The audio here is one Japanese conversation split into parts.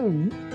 hmm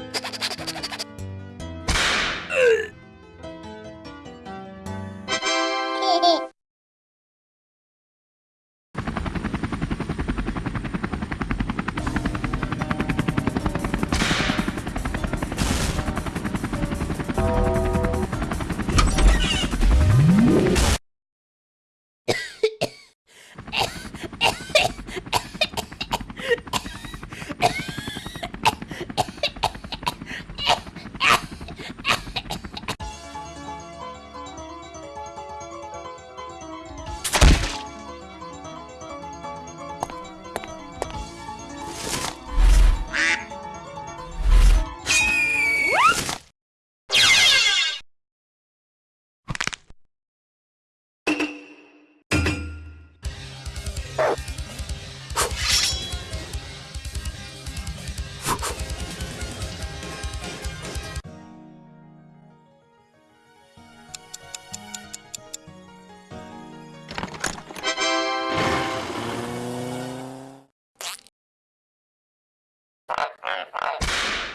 Ha ha ha ha!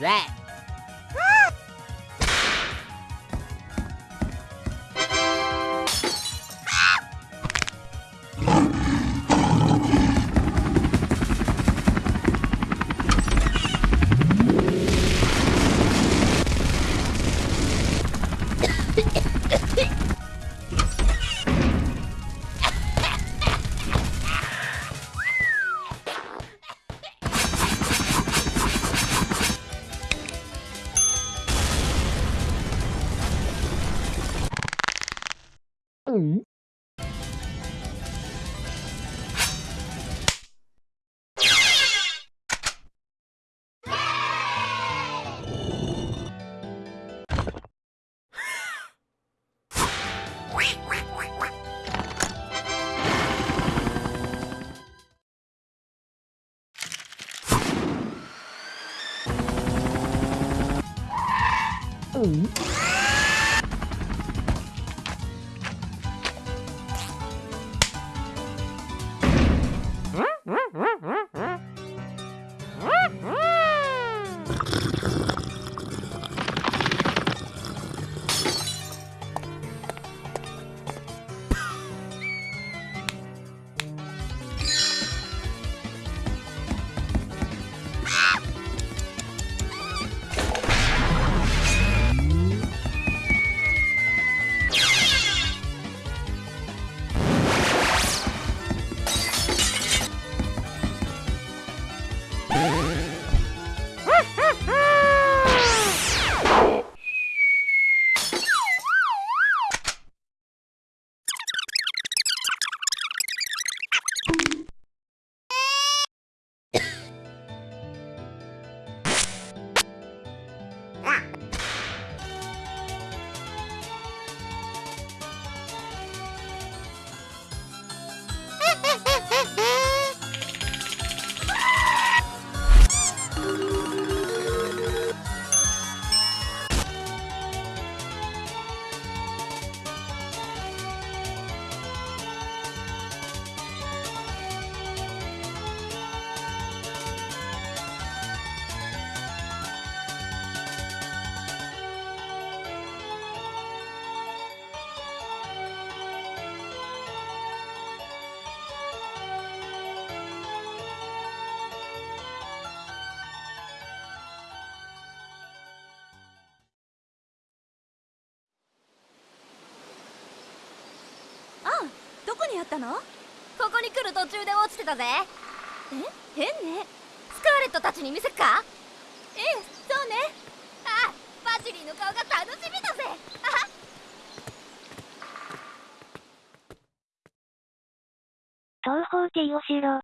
That? Boom. ったの？ここに来る途中で落ちてたぜ。え？変ね。スカーレットたちに見せっか？ええそうね。あバジリーの顔が楽しみだぜ。東方ティオしろ。